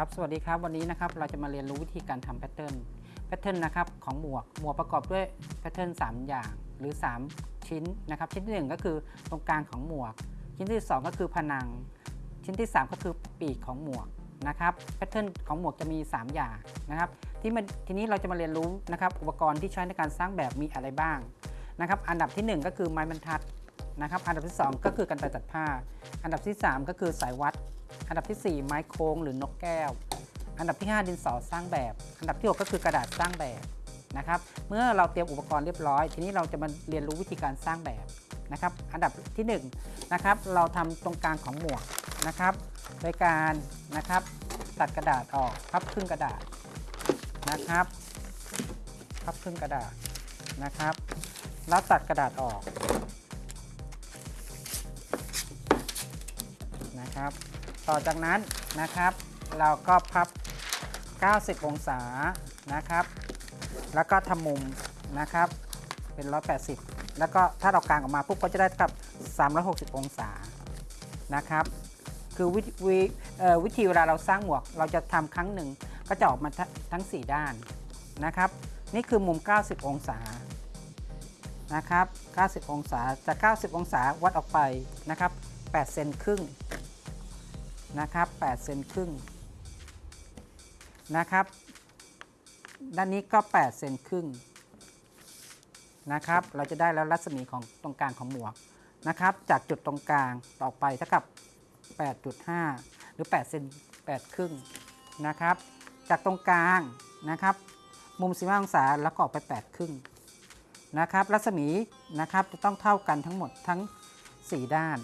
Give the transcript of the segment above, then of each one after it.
ครับสวัสดีครับวันนี้นะครับเราจะมาเรียนรู้วิธีการทำ pattern pattern นะครับของหมวกหมวกประกอบด้วย pattern 3อย่างหรือ 3 ชิ้นนะครับชิ้นที่ 1 ก็คือตรงกลางของหมวก ชิ้นที่ 2 ก็คือผนัง ชิ้นที่ 3 ก็คือปีกของหมวกนะครับ pattern ของหมวกจะมี 3 อย่างนะครับที่มันทีนี้เราจะมาเรียนรู้นะครับอุปกรณ์ที่ใช้ในการสร้างแบบมีอะไรบ้างนะครับอันดับทีหนึ่1 ก็คือไม้บรรทัดนะครับอันดับที่ 2 ก็คือกรรไกรตัดผ้า อันดับที่ 3 ก็คือสายวัด อันดับที่ 4 ไม้โค้งหรือนกแก้ว อันดับที่ 5 ดินสอสร้างแบบ อันดับที่ 6 ก็คือกระดาษสร้างแบบนะครับเมื่อเราเตรียมอุปกรณ์เรียบร้อย ทีนี้เราจะมาเรียนรู้วิธีการสร้างแบบนะครับ อันดับที่1นะครับเราทำตรงกลางของหมวกนะครับ โดยการนะครับตัดกระดาษออกพับครึ่งกระดาษนะครับพับครึ่งกระดาษนะครับ แล้วตัดกระดาษออกนะครับ ต่อจากนั้นนะครับ เราก็พับ 90 องศานะครับ แล้วก็ทำมุมนะครับ เป็น 180 แล้วก็ถ้าเรากางออกมาปุ๊บก็จะได้กับ 360 องศานะครับ คือวิวิวิธีเวลาเราสร้างหมวก เราจะทำครั้งหนึ่งก็จะออกมาททั้ง 4 ด้านนะครับ นี่คือมุม 90 องศานะครับ 90 องศาจาก 90 องศาวัดออกไปนะครับ8เซนครึ่ง นะครับ8เซนครึ่งนะครับ ด้านนี้ก็8เซนครึ่งนะครับ เราจะได้แล้วรัศมีของตรงกลางของหมวกนะครับ จากจุดตรงกลางต่อไปเท่ากับ 8.5 หรือ8เซน8ครึ่งนะครับ จากตรงกลางนะครับ มุม15องศาแล้วก็ออกไป 8 ครึ่งนะครับ รัศมีนะครับจะต้องเท่ากันทั้งหมดทั้ง 4 ด้าน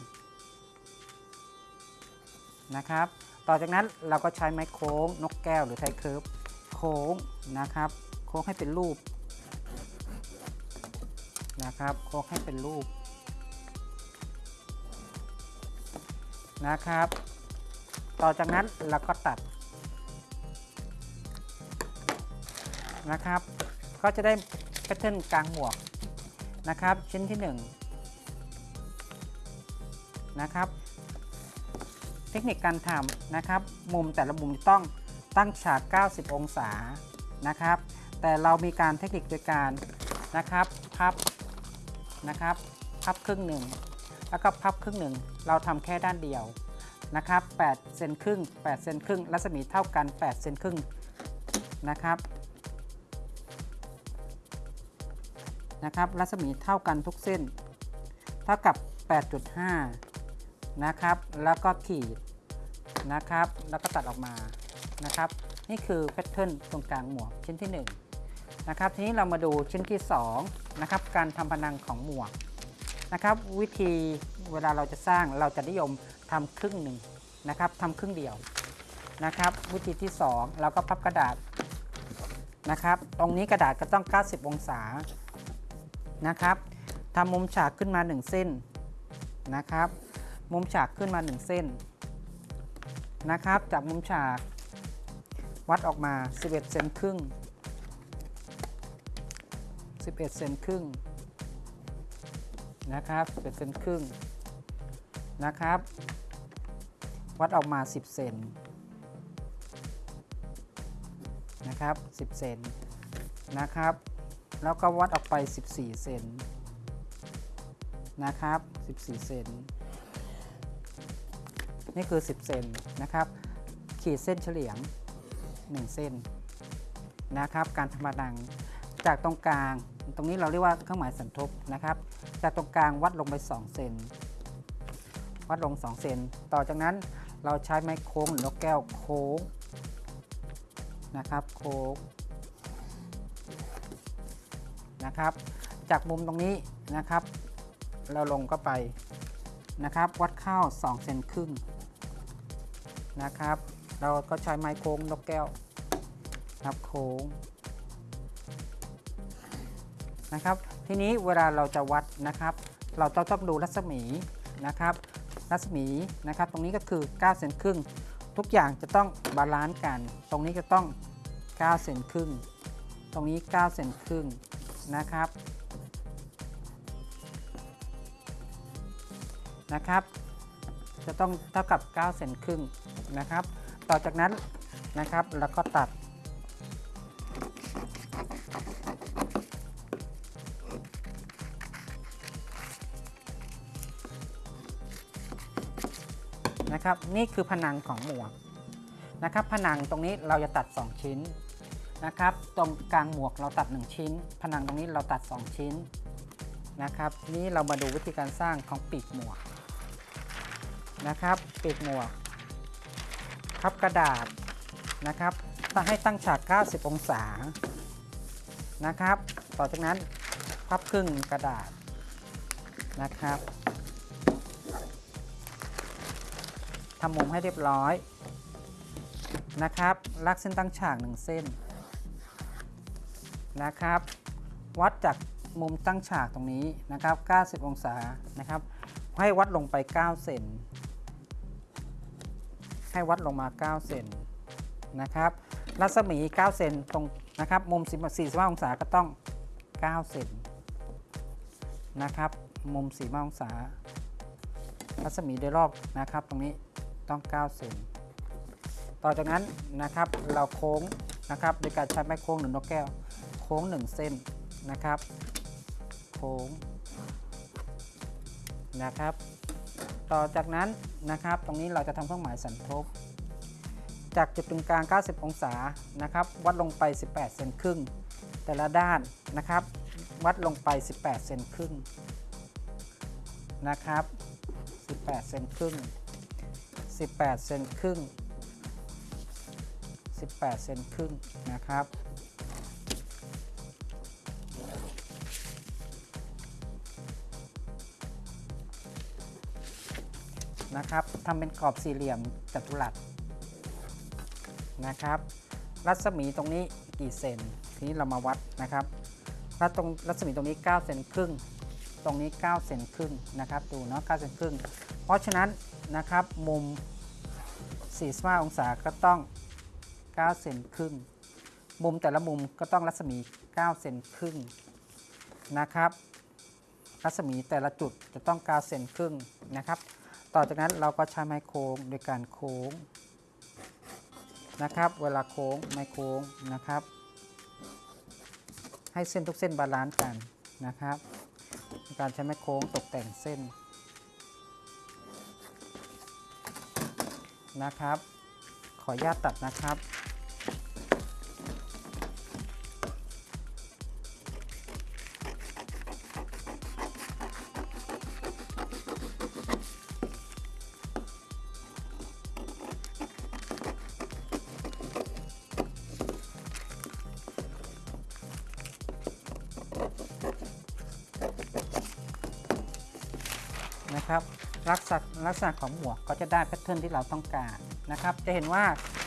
นะครับ ต่อจากนั้นเราก็ใช้ไม้โค้งนกแก้วหรือไทเคิร์ฟโค้งนะครับ โค้งให้เป็นรูปนะครับ โค้งให้เป็นรูปนะครับ ต่อจากนั้นเราก็ตัดนะครับ ก็จะได้แพทเทิร์นกลางหมวกนะครับ ชิ้นที่ 1 นะครับ ทคนิคการทำนะครับ มุมแต่ละมุมต้องตั้งฉาก 90 องศานะครับ แต่เรามีการเทคนิคโดยการนะครับพับนะครับพับครึ่งหนึ่งแล้วก็พับครึ่งหนึ่งเราทำแค่ด้านเดียวนะครับ8เซนครึ่ง8เซนครึ่งรัศมีเท่ากัน8เซนครึ่งนะครับนะครับรัศมีเท่ากันทุกเส้น เท่ากับ 8.5 นะครับ แล้วก็ขีดนะครับ แล้วก็ตัดออกมานะครับ นี่คือแพทเทิร์นตรงกลางหมวกชิ้นที่ 1 นะครับ ทีนี้เรามาดูชิ้นที่ 2 นะครับ การทำพนังของหมวกนะครับ วิธีเวลาเราจะสร้างเราจะนิยมทำครึ่งหนึ่งนะครับทำครึ่งเดียวนะครับ วิธีที่ 2 เราก็พับกระดาษนะครับ ตรงนี้กระดาษก็ต้อง 90 องศานะครับทำมุมฉากขึ้นมา 1 เส้นนะครับ มุมฉากขึ้นมา 1 เส้นนะครับ จากมุมฉาก วัดออกมา 11เซนครึ่ง 11เซนครึ่งนะครับ11เซนครึ่งนะครับ วัดออกมา 10 เซนนะครับ 10 เซนนะครับ แล้วก็วัดออกไป 14 เซนนะครับ 14 เซน นี่คือ 10 เซนนะครับ ขีดเส้นเฉลียง 1 เส้นนะครับ การทำมาดังจากตรงกลาง ตรงนี้เราเรียกว่าเครื่องหมายสันทบนะครับ จากตรงกลางวัดลงไป2เซนวัดลง2เซนต่อจากนั้นเราใช้ไม้โค้งหรือนกแก้วโค้งนะครับ โค้งนะครับ จากมุมตรงนี้นะครับ เราลงก็ไปนะครับ วัดเข้า2เซนครึ่ง นะครับ เราก็ใช้ไม้โค้งนกแก้วครับโค้งนะครับ ทีนี้เวลาเราจะวัดนะครับ เราต้องต้องดูรัศมีนะครับ รัศมีนะครับ ตรงนี้ก็คือ 9 เซนครึ่ง ทุกอย่างจะต้อง balance กัน ตรงนี้จะต้อง 9 เซนครึ่ง ตรงนี้ 9 เซนครึ่งนะครับนะครับ จะต้องเท่ากับ 9 เซนครึ่งนะครับ ต่อจากนั้นนะครับแล้วก็ตัด นะครับนี่คือผนังของหมวกนะครับผนังตรงนี้เราจะตัด 2 ชิ้นนะครับ ตรงกลางหมวกเราตัด 1 ชิ้น ผนังตรงนี้เราตัด 2 ชิ้นนะครับ นี้เรามาดูวิธีการสร้างของปีกหมวก นะครับปีกหมวกพับกระดาษนะครับถ้าให้ตั้งฉาก 90 องศานะครับ ต่อจากนั้นพับครึ่งกระดาษนะครับทำมุมให้เรียบร้อยนะครับลากเส้นตั้งฉาก1เส้นนะครับ วัดจากมุมตั้งฉากตรงนี้นะครับ 90 องศานะครับ ให้วัดลงไป 9 เซน ให้วัดลงมา 9 เซนนะครับ รัศมี 9 เซนตรงนะครับ มุม 45 องศาก็ต้อง 9 เซนนะครับ มุม 45 องศา รัศมีโดยรอบนะครับ ตรงนี้ต้อง 9 เซนต่อจากนั้นนะครับ เราโค้งนะครับโดยการใช้ไม้โค้งหรือนกแก้ว โค้ง 1 เส้นนะครับ โค้งนะครับ ต่อจากนั้นนะครับ ตรงนี้เราจะทำเครื่องหมายสันทบ จากจุดตรงกลาง 90 องศานะครับ วัดลงไป 18 เซนครึ่ง แต่ละด้านนะครับ วัดลงไป 18 เซนครึ่งนะครับ 18 เซนครึ่ง 18 เซนครึ่ง 18 เซนครึ่งนะครับ นะครับทำเป็นกรอบสี่เหลี่ยมจัตุรัสนะครับ รัศมีตรงนี้กี่เซนทีนี้เรามาวัดนะครับรัศตรงรัศมีตรงนี้ 9 เซนครึ่ง ตรงนี้ 9 เซนครึ่งนะครับ ดูเนาะ 9 เซนครึ่ง เพราะฉะนั้นนะครับมุม 45 องศาก็ต้อง 9 เซนครึ่ง มุมแต่ละมุมก็ต้องรัศมี 9 เซนครึ่งนะครับ รัศมีแต่ละจุดจะต้อง 9 เซนครึ่งนะครับ ต่อจากนั้นเราก็ใช้ไม้โค้งโดยการโค้งนะครับ เวลาโค้งไม้โค้งนะครับ ให้เส้นทุกเส้น balance กันนะครับการใช้ไม้โค้งตกแต่งเส้นนะครับ ขออนุญาตตัดนะครับ นะครับลักษณะลักษณะของหมวกก็จะได้ pattern ที่เราต้องการนะครับ จะเห็นว่า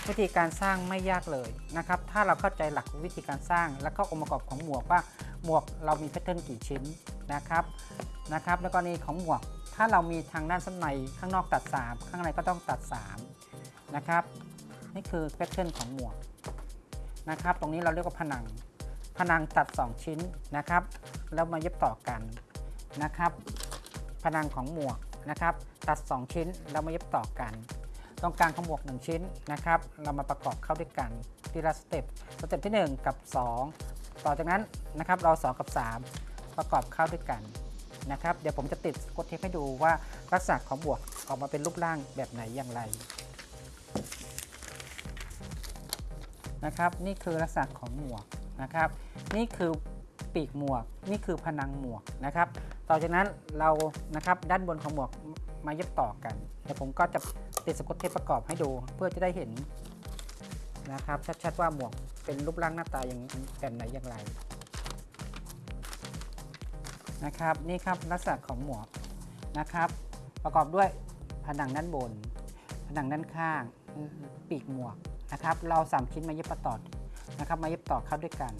วิธีการสร้างไม่ยากเลยนะครับ ถ้าเราเข้าใจหลักวิธีการสร้าง แล้วก็องค์ประกอบของหมวกว่าหมวกเรามี pattern กี่ชิ้นนะครับนะครับแล้วก็นี่ของหมวก ถ้าเรามีทางด้านชั้นในข้างนอกตัด 3 ข้างในก็ต้องตัด3นะครับนี่คือ pattern ของหมวกนะครับ ตรงนี้เราเรียกว่าผนังผนังตัด 2 ชิ้นนะครับ แล้วมาเย็บต่อกันนะครับ ผนังของหมวกนะครับ ตัด 2 ชิ้นแล้วมาเย็บต่อกัน ตรงกลางของหมวก 1 ชิ้นนะครับ เรามาประกอบเข้าด้วยกันทีละสเต็ปสเต็ปที่ 1 กับ 2 ต่อจากนั้นนะครับเรา 2 กับ 3 ประกอบเข้าด้วยกันนะครับ เดี๋ยวผมจะติดกดเทปให้ดูว่าลักษณะของหมวกออกมาเป็นรูปร่างแบบไหนอย่างไรนะครับ นี่คือลักษณะของหมวกนะครับ นี่คือปีกหมวก นี่คือผนังหมวกนะครับ ต่อจากนั้นเรานะครับด้านบนของหมวกมาเย็บต่อกันเดี๋ยวผมก็จะติดสกอตเทปประกอบให้ดู เพื่อจะได้เห็นนะครับชัดๆว่าหมวกเป็นรูปร่างหน้าตาอย่างแบบไหนอย่างไรนะครับนี่ครับลักษณะของหมวกนะครับ ประกอบด้วยผนังด้านบน ผนังด้านข้าง ปีกหมวกนะครับ เราสามชิ้นมาเย็บต่อนะครับ มาเย็บต่อเข้าด้วยกัน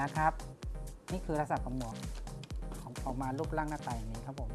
นะครับ นี่คือลักษณะของหมวก ออกมารูปร่างหน้าตาอย่างนี้ครับผม